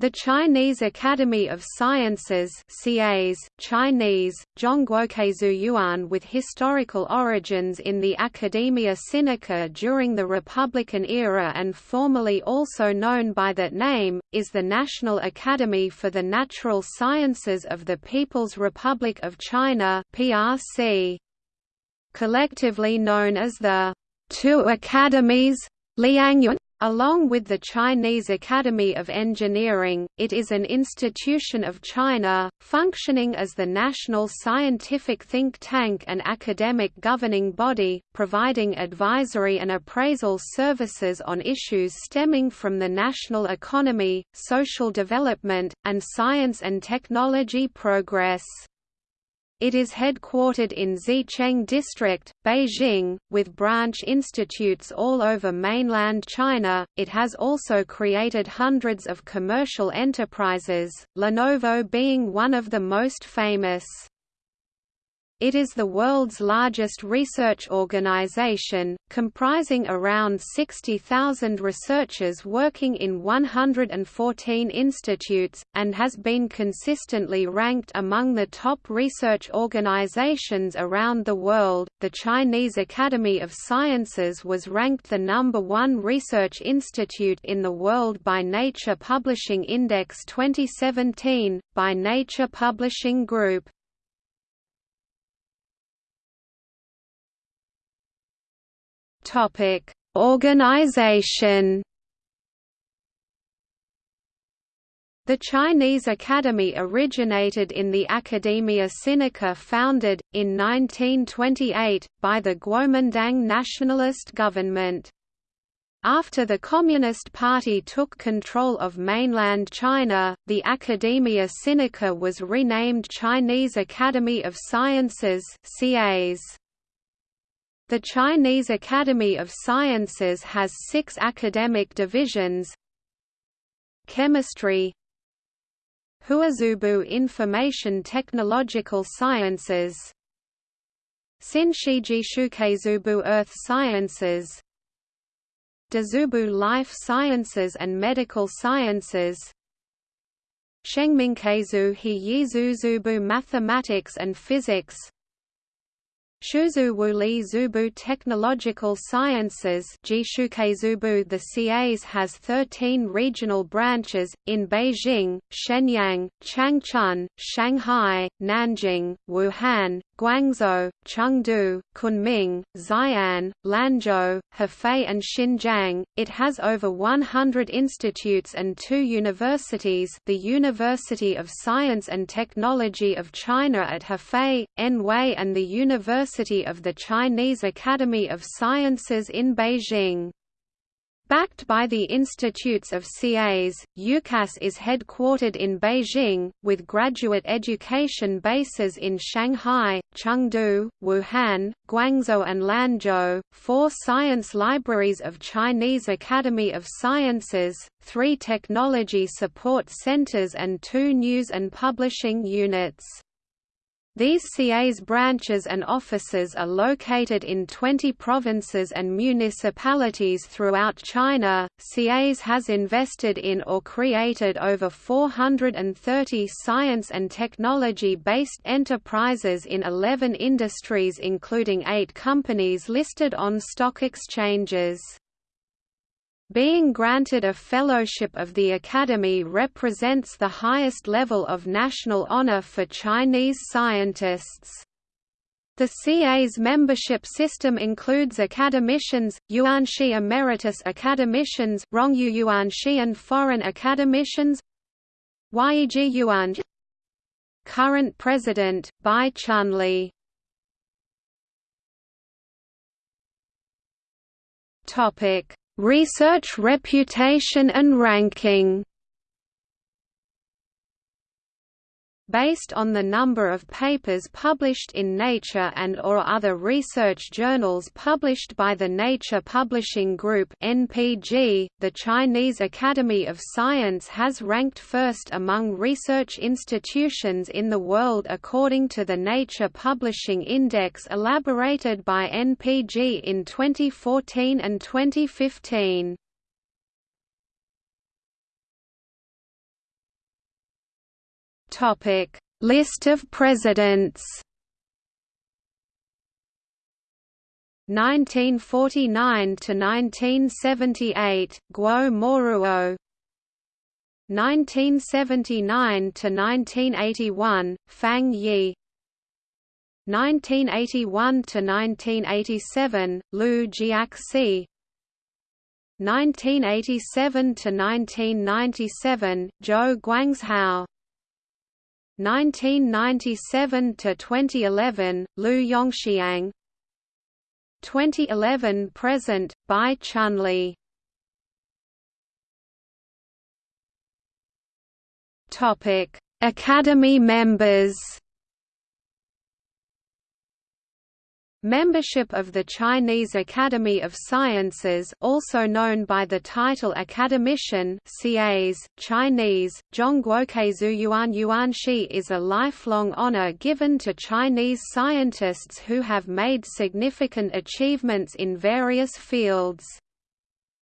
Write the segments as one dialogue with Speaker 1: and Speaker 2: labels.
Speaker 1: The Chinese Academy of Sciences CAS, Chinese, Zhongguo Kexueyuan with historical origins in the Academia Sinica during the Republican era and formerly also known by that name, is the National Academy for the Natural Sciences of the People's Republic of China PRC. Collectively known as the Two Academies Liangyuan Along with the Chinese Academy of Engineering, it is an institution of China, functioning as the national scientific think tank and academic governing body, providing advisory and appraisal services on issues stemming from the national economy, social development, and science and technology progress. It is headquartered in Xicheng District, Beijing, with branch institutes all over mainland China. It has also created hundreds of commercial enterprises, Lenovo being one of the most famous. It is the world's largest research organization, comprising around 60,000 researchers working in 114 institutes, and has been consistently ranked among the top research organizations around the world. The Chinese Academy of Sciences was ranked the number one research institute in the world by Nature Publishing Index 2017, by Nature Publishing Group. Topic: Organization. The Chinese Academy originated in the Academia Sinica founded, in 1928, by the Kuomintang nationalist government. After the Communist Party took control of mainland China, the Academia Sinica was renamed Chinese Academy of Sciences CAS. The Chinese Academy of Sciences has six academic divisions. Chemistry. Huaxuebu Information Technological Sciences. Sinshijishukezubu Earth Sciences. Dixuebu Life Sciences and Medical Sciences. Shengmingkezu He Yizuzubu Mathematics and Physics Shuzuwuli Zubu Technological Sciences The CAS has 13 regional branches, in Beijing, Shenyang, Changchun, Shanghai, Nanjing, Wuhan, Guangzhou, Chengdu, Kunming, Xi'an, Lanzhou, Hefei and Xinjiang. It has over 100 institutes and two universities the University of Science and Technology of China at Hefei, Anhui and the University of the Chinese Academy of Sciences in Beijing. Backed by the Institutes of CAS, UCAS is headquartered in Beijing, with graduate education bases in Shanghai, Chengdu, Wuhan, Guangzhou and Lanzhou, four science libraries of Chinese Academy of Sciences, three technology support centers and two news and publishing units. These CAS branches and offices are located in 20 provinces and municipalities throughout China. CAS has invested in or created over 430 science and technology based enterprises in 11 industries, including eight companies listed on stock exchanges. Being granted a Fellowship of the Academy represents the highest level of national honor for Chinese scientists. The CAS membership system includes academicians, Yuanshi Emeritus Academicians, Rongyu Yuanshi and Foreign Academicians. Yiji Yuan Current President, Bai Chunli Topic Research reputation and ranking based on the number of papers published in Nature and or other research journals published by the Nature Publishing Group (NPG), the Chinese Academy of Science has ranked first among research institutions in the world according to the Nature Publishing Index elaborated by NPG in 2014 and 2015. Topic: List of presidents. 1949 to 1978 Guo Moruo. 1979 to 1981 Fang Yi. 1981 to 1987 Lu Jiaxi. 1987 to 1997 Zhou Guangzhao 1997 to 2011 Liu Yongxiang. 2011 present Bai Chunli. Topic Academy members Membership of the Chinese Academy of Sciences also known by the title Academician CAS, Chinese, Zhongguo Kexueyuan Yuanshi is a lifelong honor given to Chinese scientists who have made significant achievements in various fields.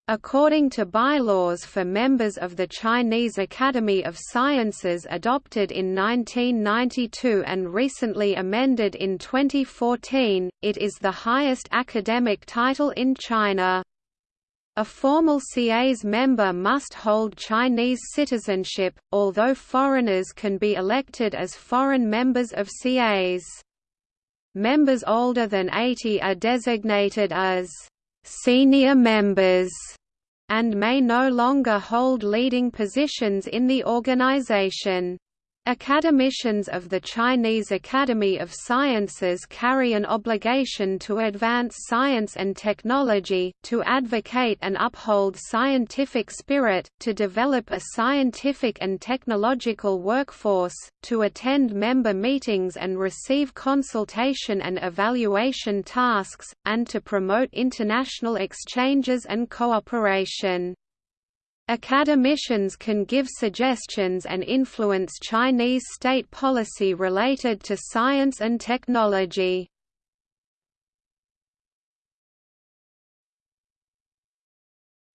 Speaker 1: According to bylaws for members of the Chinese Academy of Sciences adopted in 1992 and recently amended in 2014, it is the highest academic title in China. A formal CAS member must hold Chinese citizenship, although foreigners can be elected as foreign members of CAS. Members older than 80 are designated as senior members and may no longer hold leading positions in the organization. Academicians of the Chinese Academy of Sciences carry an obligation to advance science and technology, to advocate and uphold scientific spirit, to develop a scientific and technological workforce, to attend member meetings and receive consultation and evaluation tasks, and to promote international exchanges and cooperation. Academicians can give suggestions and influence Chinese state policy related to science and technology.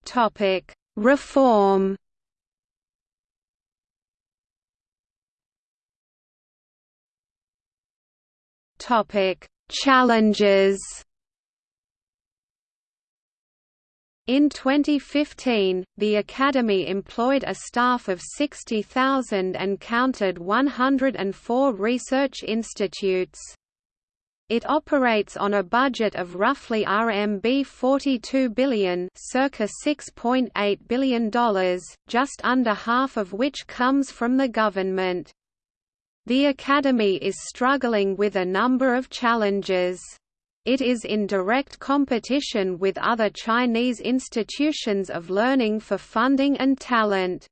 Speaker 1: Topic: Reform. Topic: Challenges. In 2015, the Academy employed a staff of 60,000 and counted 104 research institutes. It operates on a budget of roughly RMB 42 billion circa $6.8 billion, just under half of which comes from the government. The Academy is struggling with a number of challenges. It is in direct competition with other Chinese institutions of learning for funding and talent.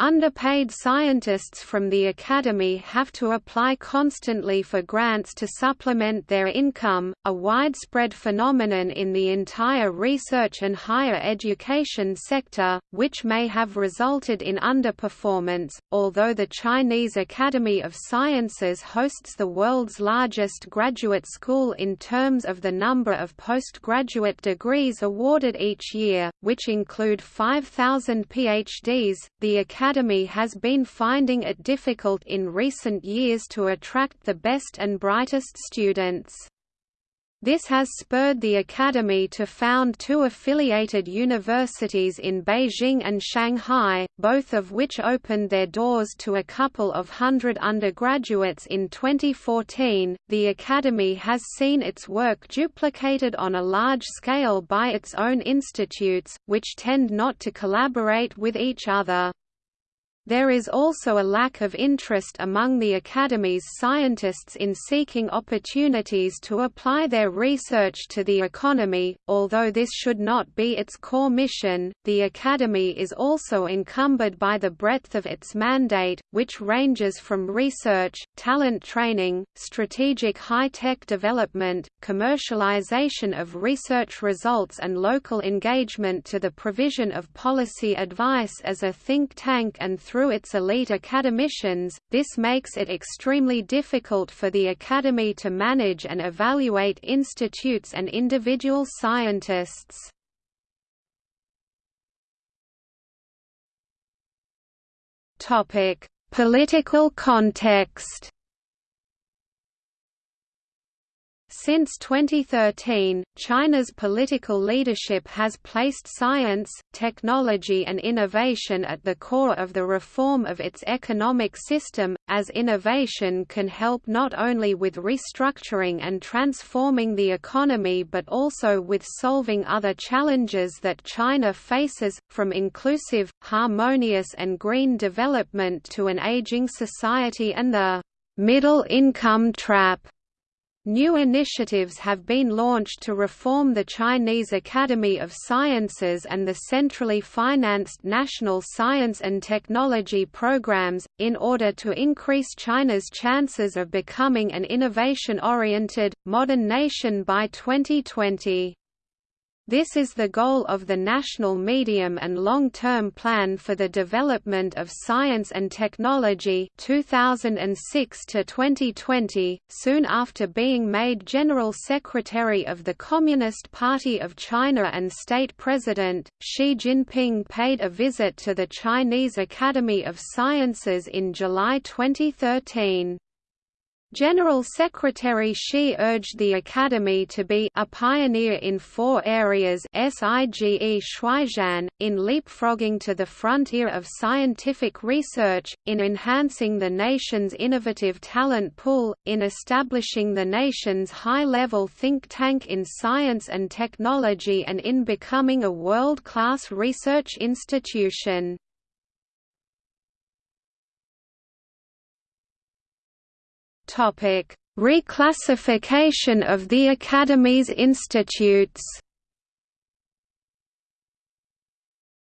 Speaker 1: Underpaid scientists from the academy have to apply constantly for grants to supplement their income, a widespread phenomenon in the entire research and higher education sector, which may have resulted in underperformance. Although the Chinese Academy of Sciences hosts the world's largest graduate school in terms of the number of postgraduate degrees awarded each year, which include 5,000 PhDs, the Academy Academy has been finding it difficult in recent years to attract the best and brightest students. This has spurred the Academy to found two affiliated universities in Beijing and Shanghai, both of which opened their doors to a couple of hundred undergraduates in 2014. The Academy has seen its work duplicated on a large scale by its own institutes, which tend not to collaborate with each other. There is also a lack of interest among the Academy's scientists in seeking opportunities to apply their research to the economy. Although this should not be its core mission, the Academy is also encumbered by the breadth of its mandate, which ranges from research, talent training, strategic high-tech development, commercialization of research results and local engagement to the provision of policy advice as a think tank and through through its elite academicians, this makes it extremely difficult for the Academy to manage and evaluate institutes and individual scientists. Political context Since 2013, China's political leadership has placed science, technology and innovation at the core of the reform of its economic system, as innovation can help not only with restructuring and transforming the economy but also with solving other challenges that China faces, from inclusive, harmonious and green development to an aging society and the middle income trap. New initiatives have been launched to reform the Chinese Academy of Sciences and the centrally financed national science and technology programs, in order to increase China's chances of becoming an innovation-oriented, modern nation by 2020. This is the goal of the National Medium and Long-Term Plan for the Development of Science and Technology 2006 to 2020. Soon after being made General Secretary of the Communist Party of China and State President, Xi Jinping paid a visit to the Chinese Academy of Sciences in July 2013. General Secretary Xi urged the Academy to be a pioneer in four areas SIGE Shuaixian, in leapfrogging to the frontier of scientific research, in enhancing the nation's innovative talent pool, in establishing the nation's high-level think tank in science and technology and in becoming a world-class research institution.
Speaker 2: Topic: Reclassification of the Academy's institutes.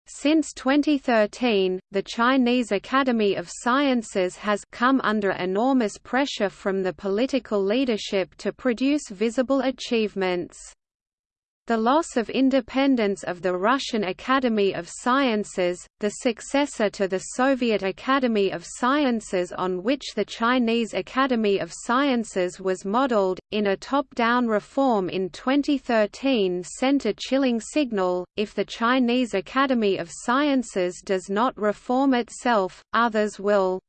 Speaker 1: Since 2013, the Chinese Academy of Sciences has come under enormous pressure from the political leadership to produce visible achievements. The loss of independence of the Russian Academy of Sciences, the successor to the Soviet Academy of Sciences on which the Chinese Academy of Sciences was modeled, in a top-down reform in 2013 sent a chilling signal, if the Chinese Academy of Sciences does not reform itself, others will.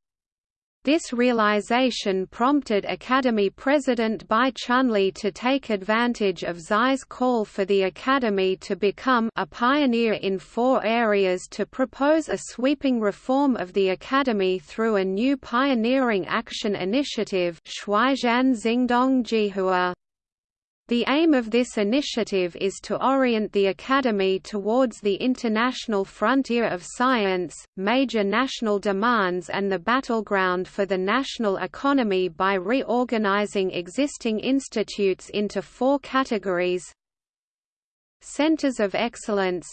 Speaker 1: This realization prompted Academy President Bai Chunli to take advantage of Xi's call for the Academy to become a pioneer in four areas to propose a sweeping reform of the Academy through a new pioneering action initiative Xingdong Jihua. The aim of this initiative is to orient the Academy towards the international frontier of science, major national demands and the battleground for the national economy by reorganizing existing institutes into four categories. Centers of Excellence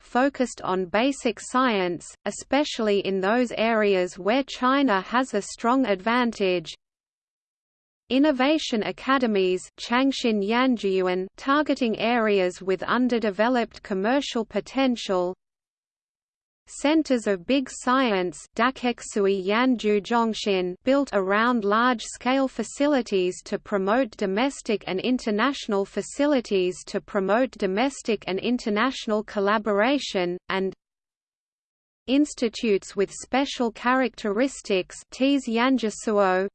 Speaker 1: focused on basic science, especially in those areas where China has a strong advantage, Innovation academies targeting areas with underdeveloped commercial potential. Centers of Big Science built around large-scale facilities to promote domestic and international facilities to promote domestic and international collaboration, and institutes with special characteristics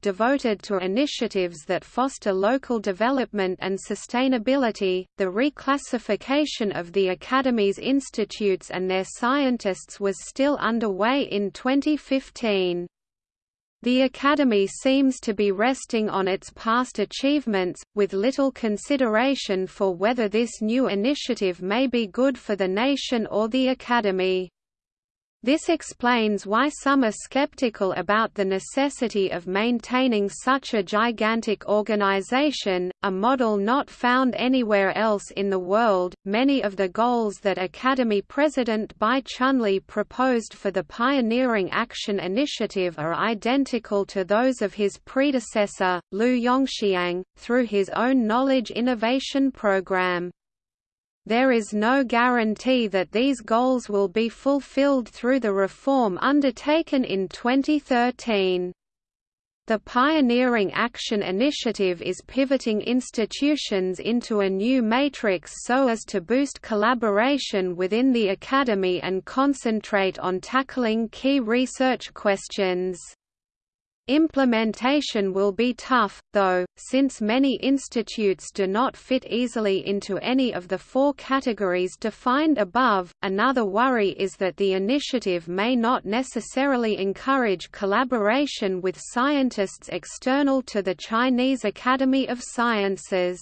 Speaker 1: devoted to initiatives that foster local development and sustainability. The reclassification of the Academy's institutes and their scientists was still underway in 2015. The Academy seems to be resting on its past achievements, with little consideration for whether this new initiative may be good for the nation or the Academy. This explains why some are skeptical about the necessity of maintaining such a gigantic organization, a model not found anywhere else in the world. Many of the goals that Academy President Bai Chunli proposed for the Pioneering Action Initiative are identical to those of his predecessor, Liu Yongxiang, through his own Knowledge Innovation Program. There is no guarantee that these goals will be fulfilled through the reform undertaken in 2013. The Pioneering Action Initiative is pivoting institutions into a new matrix so as to boost collaboration within the Academy and concentrate on tackling key research questions. Implementation will be tough, though, since many institutes do not fit easily into any of the four categories defined above. Another worry is that the initiative may not necessarily encourage collaboration with scientists external to the Chinese Academy of Sciences.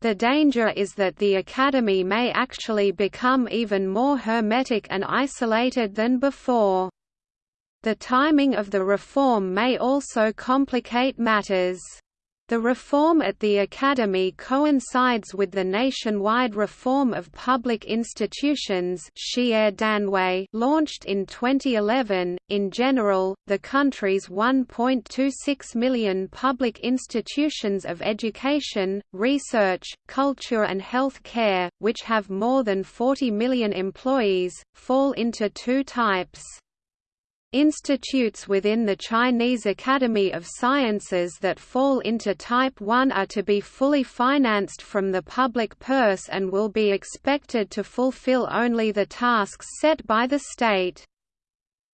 Speaker 1: The danger is that the Academy may actually become even more hermetic and isolated than before. The timing of the reform may also complicate matters. The reform at the Academy coincides with the nationwide reform of public institutions launched in 2011. In general, the country's 1.26 million public institutions of education, research, culture and health care, which have more than 40 million employees, fall into two types. Institutes within the Chinese Academy of Sciences that fall into Type 1 are to be fully financed from the public purse and will be expected to fulfill only the tasks set by the state.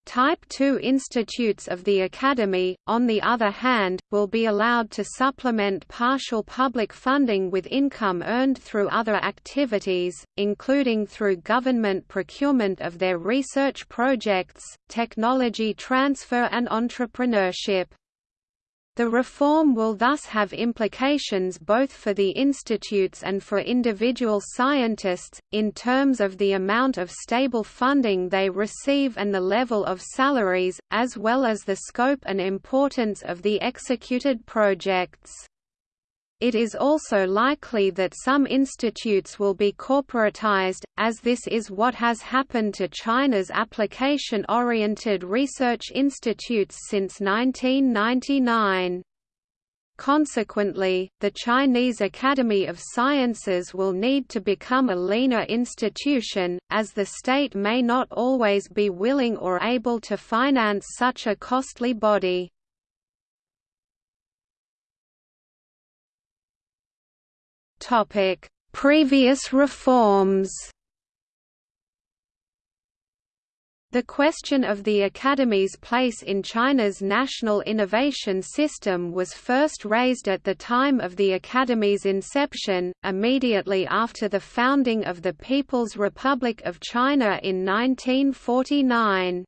Speaker 1: Type II institutes of the Academy, on the other hand, will be allowed to supplement partial public funding with income earned through other activities, including through government procurement of their research projects, technology transfer and entrepreneurship. The reform will thus have implications both for the institutes and for individual scientists, in terms of the amount of stable funding they receive and the level of salaries, as well as the scope and importance of the executed projects. It is also likely that some institutes will be corporatized, as this is what has happened to China's application-oriented research institutes since 1999. Consequently, the Chinese Academy of Sciences will need to become a leaner institution, as the state may not always be willing or able to finance such a costly body. Topic: Previous reforms. The question of the Academy's place in China's national innovation system was first raised at the time of the Academy's inception, immediately after the founding of the People's Republic of China in 1949.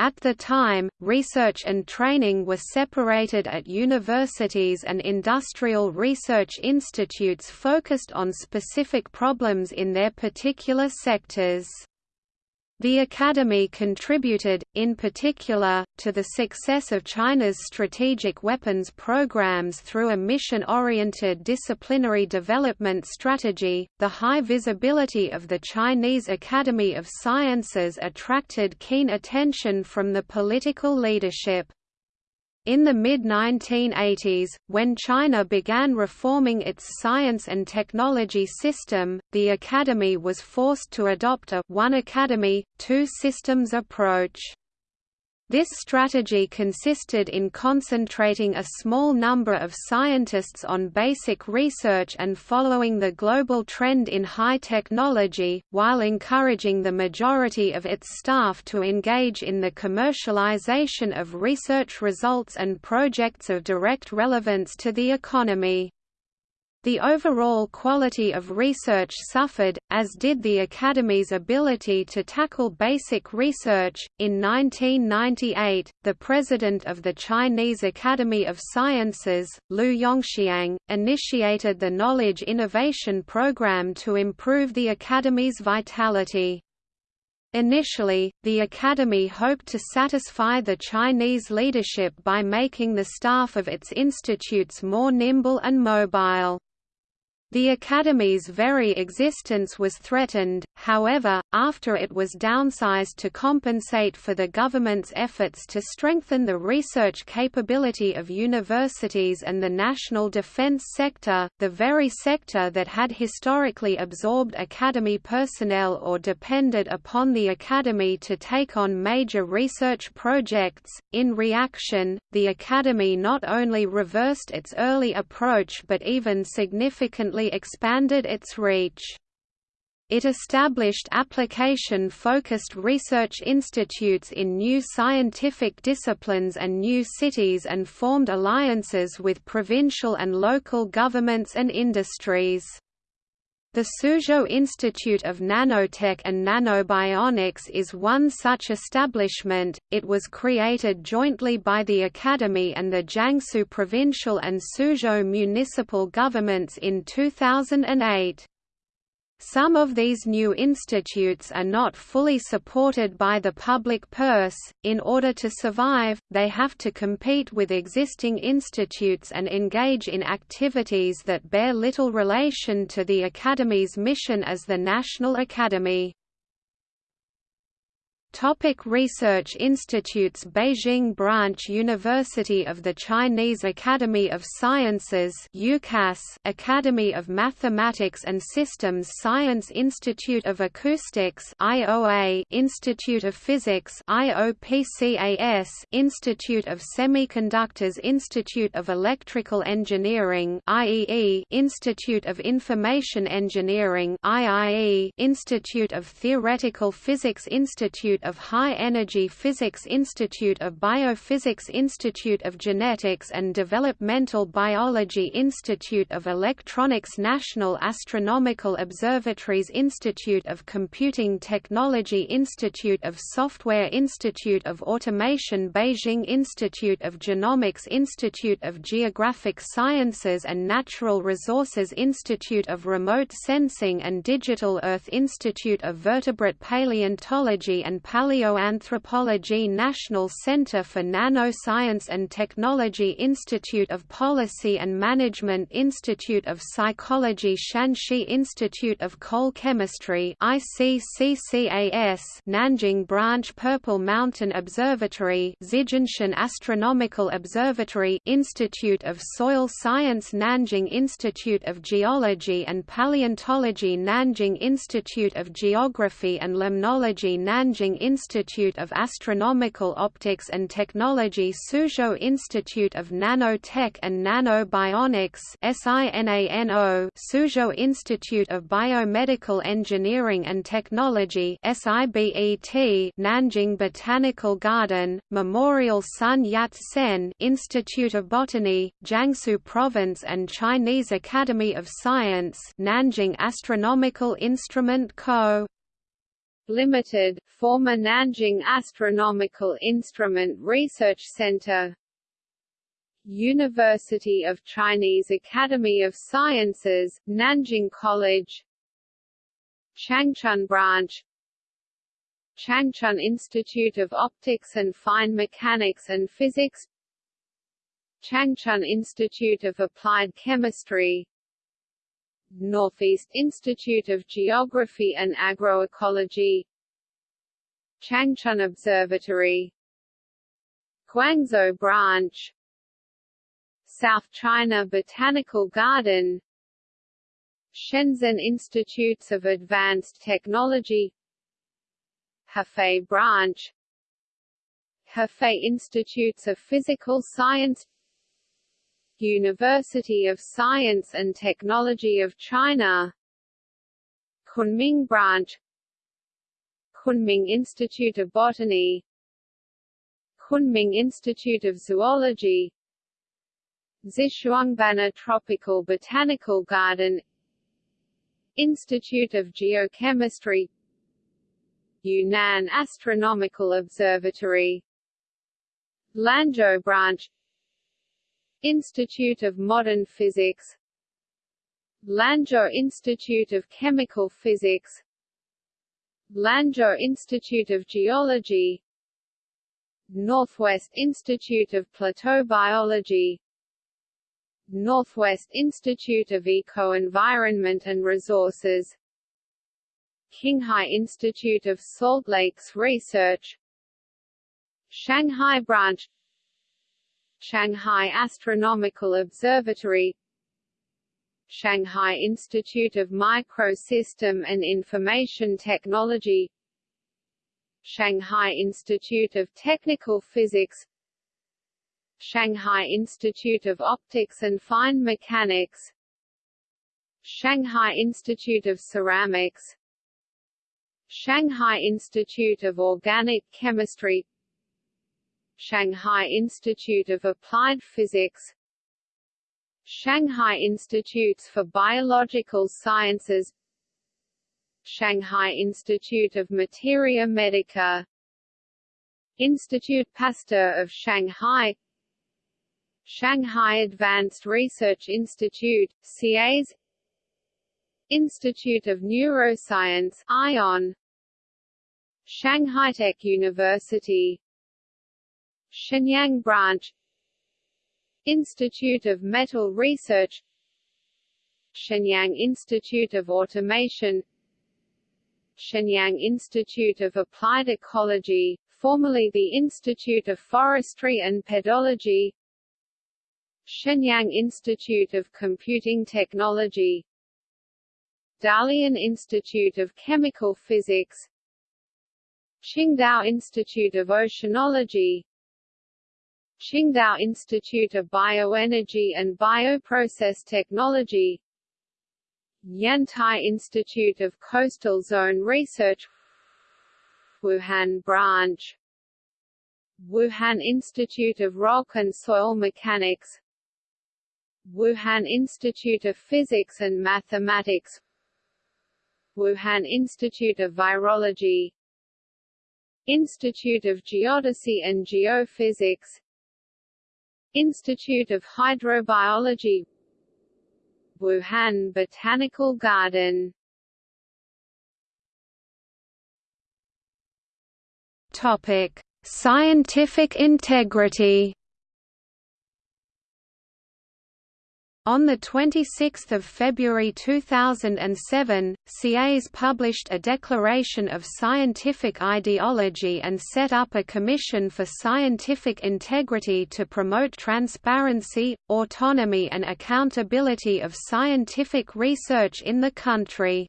Speaker 1: At the time, research and training were separated at universities and industrial research institutes focused on specific problems in their particular sectors. The Academy contributed, in particular, to the success of China's strategic weapons programs through a mission-oriented disciplinary development strategy. The high visibility of the Chinese Academy of Sciences attracted keen attention from the political leadership. In the mid-1980s, when China began reforming its science and technology system, the Academy was forced to adopt a one academy, two systems approach. This strategy consisted in concentrating a small number of scientists on basic research and following the global trend in high technology, while encouraging the majority of its staff to engage in the commercialization of research results and projects of direct relevance to the economy. The overall quality of research suffered, as did the Academy's ability to tackle basic research. In 1998, the president of the Chinese Academy of Sciences, Liu Yongxiang, initiated the Knowledge Innovation Program to improve the Academy's vitality. Initially, the Academy hoped to satisfy the Chinese leadership by making the staff of its institutes more nimble and mobile. The Academy's very existence was threatened, however, after it was downsized to compensate for the government's efforts to strengthen the research capability of universities and the national defense sector, the very sector that had historically absorbed academy personnel or depended upon the academy to take on major research projects. In reaction, the academy not only reversed its early approach but even significantly expanded its reach. It established application-focused research institutes in new scientific disciplines and new cities and formed alliances with provincial and local governments and industries. The Suzhou Institute of Nanotech and Nanobionics is one such establishment. It was created jointly by the Academy and the Jiangsu provincial and Suzhou municipal governments in 2008. Some of these new institutes are not fully supported by the public purse. In order to survive, they have to compete with existing institutes and engage in activities that bear little relation to the Academy's mission as the National Academy. Topic Research Institutes Beijing Branch University of the Chinese Academy of Sciences UCAS Academy of Mathematics and Systems Science Institute of Acoustics IOA Institute of Physics IOPCAS Institute of Semiconductors Institute of Electrical Engineering IEE Institute of Information Engineering IIE Institute of Theoretical Physics Institute of High Energy Physics Institute of Biophysics Institute of Genetics and Developmental Biology Institute of Electronics National Astronomical Observatories Institute of Computing Technology Institute of Software Institute of Automation Beijing Institute of Genomics Institute of Geographic Sciences and Natural Resources Institute of Remote Sensing and Digital Earth Institute of Vertebrate Paleontology and Paleoanthropology National Center for Nanoscience and Technology Institute of Policy and Management Institute of Psychology Shanxi Institute of Coal Chemistry ICCCAS Nanjing Branch Purple Mountain Observatory Zijinshan Astronomical Observatory Institute of Soil Science Nanjing Institute of Geology and Paleontology Nanjing Institute of Geography and Limnology Nanjing Institute of Astronomical Optics and Technology Suzhou Institute of Nanotech and Nanobionics Suzhou Institute of Biomedical Engineering and Technology Nanjing Botanical Garden Memorial Sun Yat-sen Institute of Botany Jiangsu Province and Chinese Academy of Science Nanjing Astronomical Instrument Co Limited, former Nanjing Astronomical Instrument Research Center University of Chinese Academy of Sciences, Nanjing College Changchun Branch Changchun Institute of Optics and Fine Mechanics and Physics Changchun Institute of Applied Chemistry Northeast Institute of Geography and Agroecology Changchun Observatory Guangzhou Branch South China Botanical Garden Shenzhen Institutes of Advanced Technology Hefei Branch Hefei Institutes of Physical Science University of Science and Technology of China Kunming Branch Kunming Institute of Botany Kunming Institute of Zoology Xishuangbanna Tropical Botanical Garden Institute of Geochemistry Yunnan Astronomical Observatory Lanzhou Branch Institute of Modern Physics Lanzhou Institute of Chemical Physics Lanzhou Institute of Geology Northwest Institute of Plateau Biology Northwest Institute of Eco-Environment and Resources Qinghai Institute of Salt Lakes Research Shanghai Branch Shanghai Astronomical Observatory Shanghai Institute of Microsystem and Information Technology Shanghai Institute of Technical Physics Shanghai Institute of Optics and Fine Mechanics Shanghai Institute of Ceramics Shanghai Institute of Organic Chemistry Shanghai Institute of Applied Physics Shanghai Institutes for Biological Sciences Shanghai Institute of Materia Medica Institute Pasteur of Shanghai Shanghai Advanced Research Institute, CAS Institute of Neuroscience ION Shanghai Tech University Shenyang Branch Institute of Metal Research Shenyang Institute of Automation Shenyang Institute of Applied Ecology, formerly the Institute of Forestry and Pedology Shenyang Institute of Computing Technology Dalian Institute of Chemical Physics Qingdao Institute of Oceanology Qingdao Institute of Bioenergy and Bioprocess Technology Yantai Institute of Coastal Zone Research Wuhan Branch Wuhan Institute of Rock and Soil Mechanics Wuhan Institute of Physics and Mathematics Wuhan Institute of Virology Institute of Geodesy and Geophysics Institute of Hydrobiology Wuhan Botanical Garden.
Speaker 2: Topic: Scientific integrity On 26 February 2007, CAS published a declaration of scientific ideology and set up a commission for scientific integrity to promote transparency, autonomy and accountability of scientific research in the country.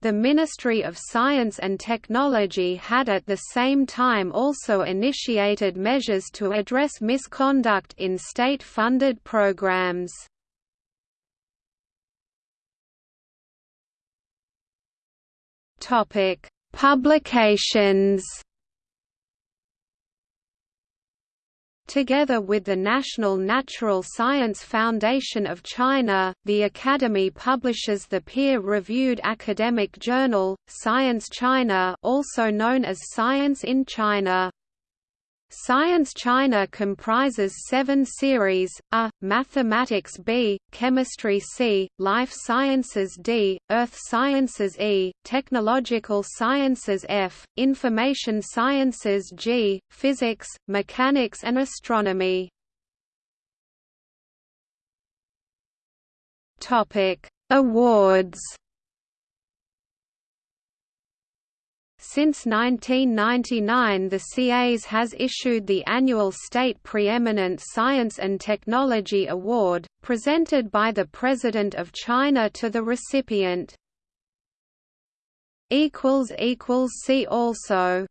Speaker 2: The Ministry of Science and Technology had at the same time also initiated measures to address misconduct in state-funded programs. Topic: Publications. Together with the National Natural Science Foundation of China, the Academy publishes the peer-reviewed academic journal, Science China also known as Science in China. Science China comprises seven series, A, Mathematics B, Chemistry C, Life Sciences D, Earth Sciences E, Technological Sciences F, Information Sciences G, Physics, Mechanics and Astronomy. Awards Since 1999 the CAS has issued the annual State Preeminent Science and Technology Award, presented by the President of China to the recipient. See also